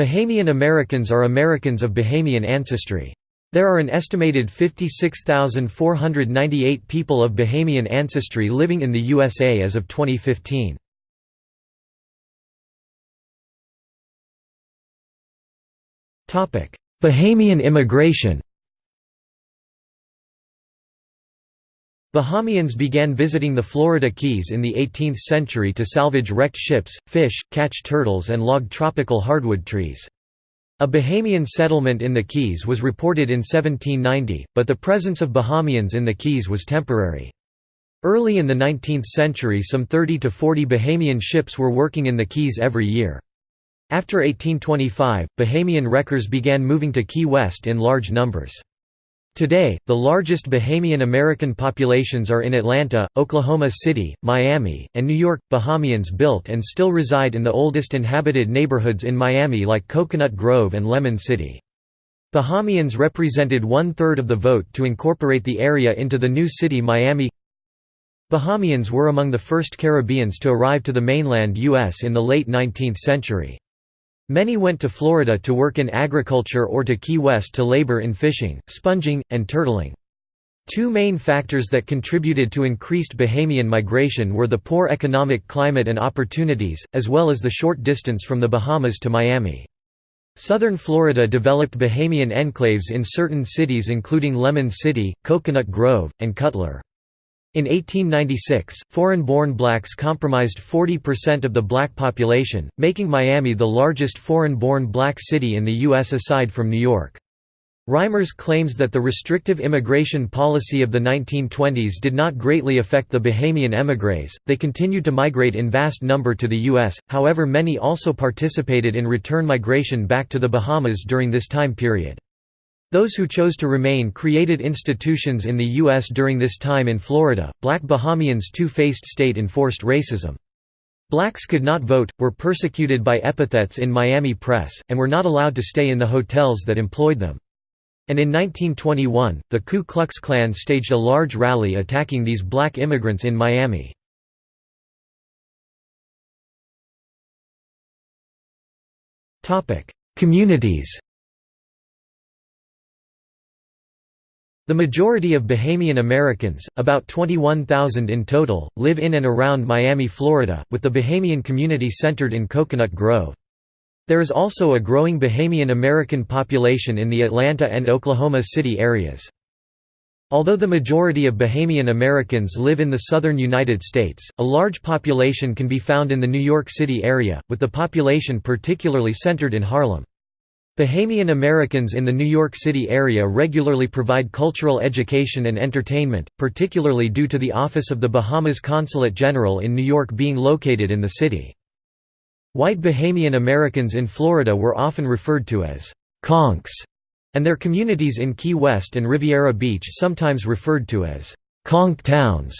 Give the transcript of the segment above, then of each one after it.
Bahamian Americans are Americans of Bahamian ancestry. There are an estimated 56,498 people of Bahamian ancestry living in the USA as of 2015. Bahamian immigration Bahamians began visiting the Florida Keys in the 18th century to salvage wrecked ships, fish, catch turtles and log tropical hardwood trees. A Bahamian settlement in the Keys was reported in 1790, but the presence of Bahamians in the Keys was temporary. Early in the 19th century some 30 to 40 Bahamian ships were working in the Keys every year. After 1825, Bahamian wreckers began moving to Key West in large numbers. Today, the largest Bahamian American populations are in Atlanta, Oklahoma City, Miami, and New York. Bahamians built and still reside in the oldest inhabited neighborhoods in Miami like Coconut Grove and Lemon City. Bahamians represented one-third of the vote to incorporate the area into the new city Miami. Bahamians were among the first Caribbeans to arrive to the mainland U.S. in the late 19th century. Many went to Florida to work in agriculture or to Key West to labor in fishing, sponging, and turtling. Two main factors that contributed to increased Bahamian migration were the poor economic climate and opportunities, as well as the short distance from the Bahamas to Miami. Southern Florida developed Bahamian enclaves in certain cities including Lemon City, Coconut Grove, and Cutler. In 1896, foreign-born blacks comprised 40% of the black population, making Miami the largest foreign-born black city in the U.S. aside from New York. Reimers claims that the restrictive immigration policy of the 1920s did not greatly affect the Bahamian émigrés, they continued to migrate in vast number to the U.S., however many also participated in return migration back to the Bahamas during this time period. Those who chose to remain created institutions in the U.S. during this time in Florida. Black Bahamians too faced state enforced racism. Blacks could not vote, were persecuted by epithets in Miami press, and were not allowed to stay in the hotels that employed them. And in 1921, the Ku Klux Klan staged a large rally attacking these black immigrants in Miami. Communities The majority of Bahamian Americans, about 21,000 in total, live in and around Miami, Florida, with the Bahamian community centered in Coconut Grove. There is also a growing Bahamian American population in the Atlanta and Oklahoma City areas. Although the majority of Bahamian Americans live in the southern United States, a large population can be found in the New York City area, with the population particularly centered in Harlem. Bahamian Americans in the New York City area regularly provide cultural education and entertainment, particularly due to the Office of the Bahamas Consulate General in New York being located in the city. White Bahamian Americans in Florida were often referred to as «conchs», and their communities in Key West and Riviera Beach sometimes referred to as «conch towns».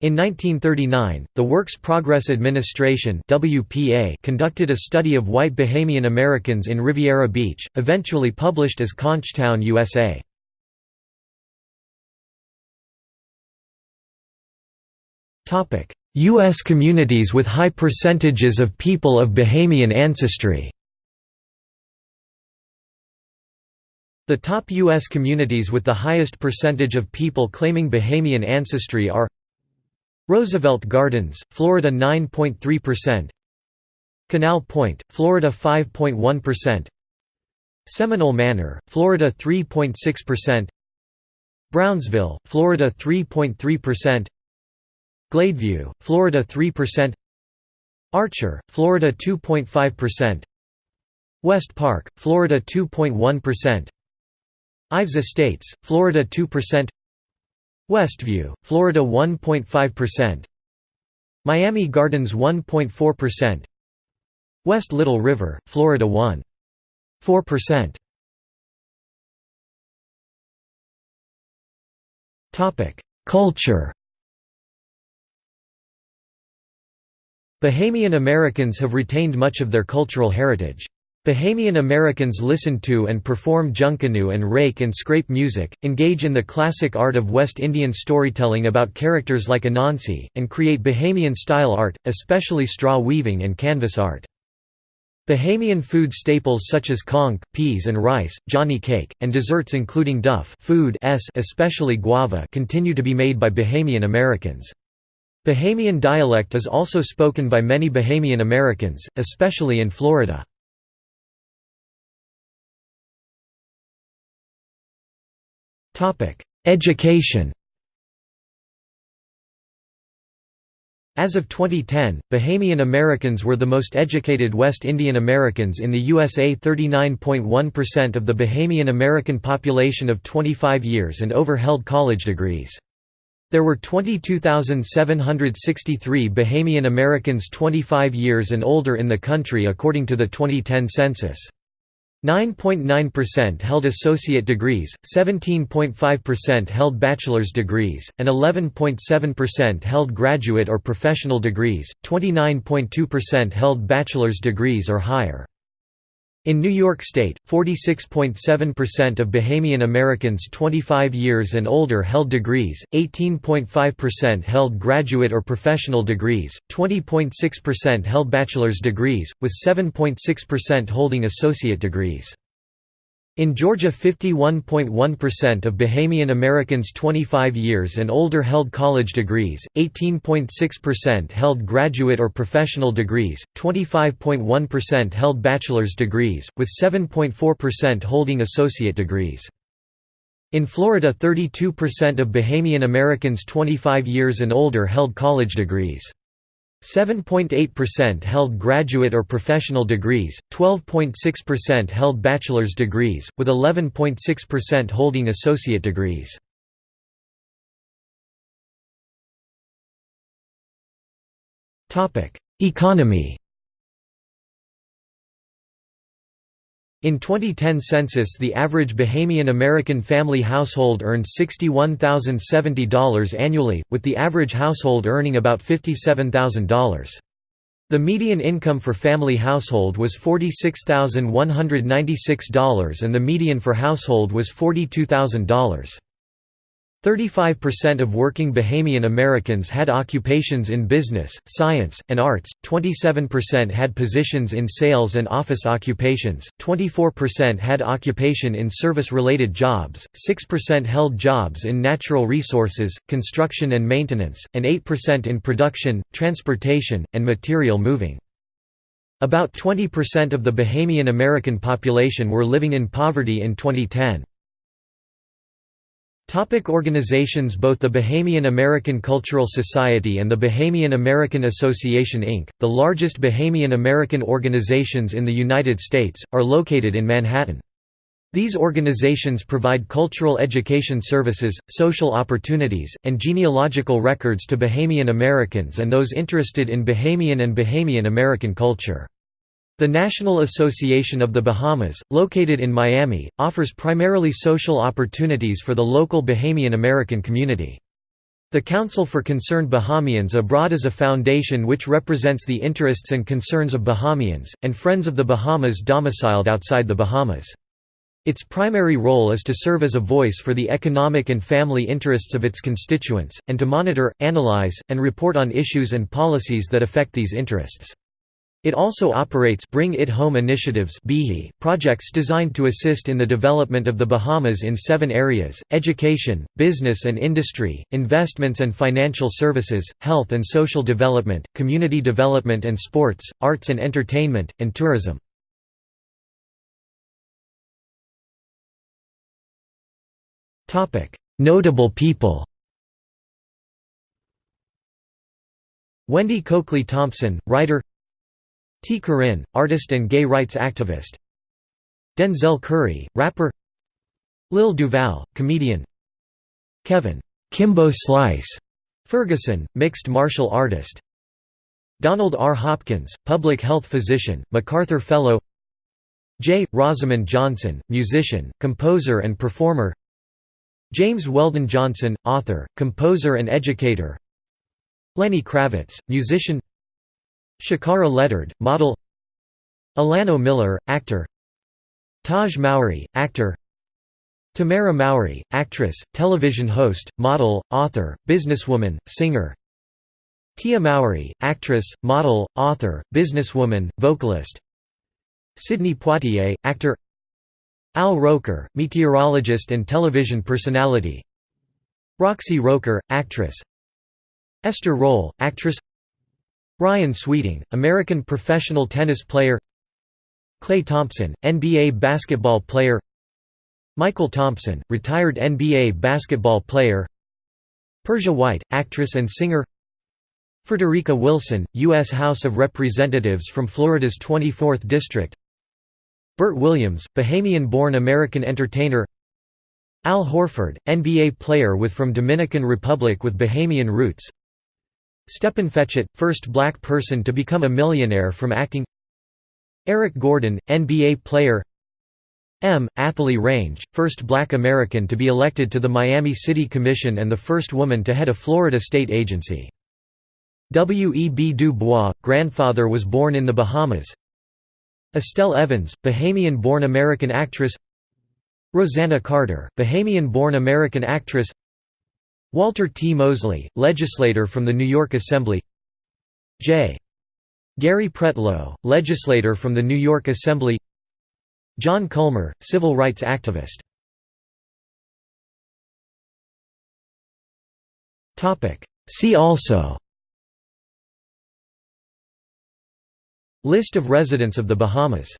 In 1939, the Works Progress Administration WPA conducted a study of white Bahamian Americans in Riviera Beach, eventually published as Conchtown USA. U.S. communities with high percentages of people of Bahamian ancestry The top U.S. communities with the highest percentage of people claiming Bahamian ancestry are Roosevelt Gardens, Florida 9.3%. Canal Point, Florida 5.1%. Seminole Manor, Florida 3.6%. Brownsville, Florida 3.3%. Gladeview, Florida 3%. Archer, Florida 2.5%. West Park, Florida 2.1%. Ives Estates, Florida 2%. Westview, Florida 1.5%. Miami Gardens 1.4%. West Little River, Florida 1.4%. Topic: Culture. Bahamian Americans have retained much of their cultural heritage. Bahamian Americans listen to and perform junkanoo and rake and scrape music, engage in the classic art of West Indian storytelling about characters like Anansi, and create Bahamian-style art, especially straw weaving and canvas art. Bahamian food staples such as conch, peas and rice, johnny cake, and desserts including duff food s especially guava continue to be made by Bahamian Americans. Bahamian dialect is also spoken by many Bahamian Americans, especially in Florida. Education As of 2010, Bahamian Americans were the most educated West Indian Americans in the USA 39.1% of the Bahamian American population of 25 years and over held college degrees. There were 22,763 Bahamian Americans 25 years and older in the country according to the 2010 census. 9.9% held associate degrees, 17.5% held bachelor's degrees, and 11.7% held graduate or professional degrees, 29.2% held bachelor's degrees or higher. In New York State, 46.7% of Bahamian Americans 25 years and older held degrees, 18.5% held graduate or professional degrees, 20.6% held bachelor's degrees, with 7.6% holding associate degrees. In Georgia 51.1% of Bahamian Americans 25 years and older held college degrees, 18.6% held graduate or professional degrees, 25.1% held bachelor's degrees, with 7.4% holding associate degrees. In Florida 32% of Bahamian Americans 25 years and older held college degrees. 7.8% held graduate or professional degrees, 12.6% held bachelor's degrees, with 11.6% holding associate degrees. Economy In 2010 census the average Bahamian American family household earned $61,070 annually, with the average household earning about $57,000. The median income for family household was $46,196 and the median for household was $42,000. 35% of working Bahamian Americans had occupations in business, science, and arts, 27% had positions in sales and office occupations, 24% had occupation in service-related jobs, 6% held jobs in natural resources, construction and maintenance, and 8% in production, transportation, and material moving. About 20% of the Bahamian American population were living in poverty in 2010. Topic organizations Both the Bahamian American Cultural Society and the Bahamian American Association Inc., the largest Bahamian American organizations in the United States, are located in Manhattan. These organizations provide cultural education services, social opportunities, and genealogical records to Bahamian Americans and those interested in Bahamian and Bahamian American culture. The National Association of the Bahamas, located in Miami, offers primarily social opportunities for the local Bahamian American community. The Council for Concerned Bahamians Abroad is a foundation which represents the interests and concerns of Bahamians, and Friends of the Bahamas domiciled outside the Bahamas. Its primary role is to serve as a voice for the economic and family interests of its constituents, and to monitor, analyze, and report on issues and policies that affect these interests. It also operates Bring It Home initiatives projects designed to assist in the development of the Bahamas in seven areas, education, business and industry, investments and financial services, health and social development, community development and sports, arts and entertainment, and tourism. Notable people Wendy Coakley Thompson, writer Tee Corinne, artist and gay rights activist. Denzel Curry, rapper. Lil Duval, comedian. Kevin Kimbo Slice Ferguson, mixed martial artist. Donald R. Hopkins, public health physician, MacArthur Fellow. J. Rosamond Johnson, musician, composer and performer. James Weldon Johnson, author, composer and educator. Lenny Kravitz, musician Shakara Ledard, model Alano Miller, actor Taj Mowry, actor Tamera Mowry, actress, television host, model, author, businesswoman, singer Tia Mowry, actress, model, author, businesswoman, vocalist Sidney Poitier, actor Al Roker, meteorologist and television personality Roxy Roker, actress Esther Rolle, actress Ryan Sweeting, American professional tennis player Klay Thompson, NBA basketball player Michael Thompson, retired NBA basketball player Persia White, actress and singer Frederica Wilson, U.S. House of Representatives from Florida's 24th District Bert Williams, Bahamian-born American entertainer Al Horford, NBA player with from Dominican Republic with Bahamian roots Stepin Fetchit, first black person to become a millionaire from acting Eric Gordon, NBA player M. Athalie Range, first black American to be elected to the Miami City Commission and the first woman to head a Florida state agency. W. E. B. Du Bois, grandfather was born in the Bahamas Estelle Evans, Bahamian-born American actress Rosanna Carter, Bahamian-born American actress Walter T. Mosley, legislator from the New York Assembly. J. Gary Pretlow, legislator from the New York Assembly. John Culmer, civil rights activist. See also. List of residents of the Bahamas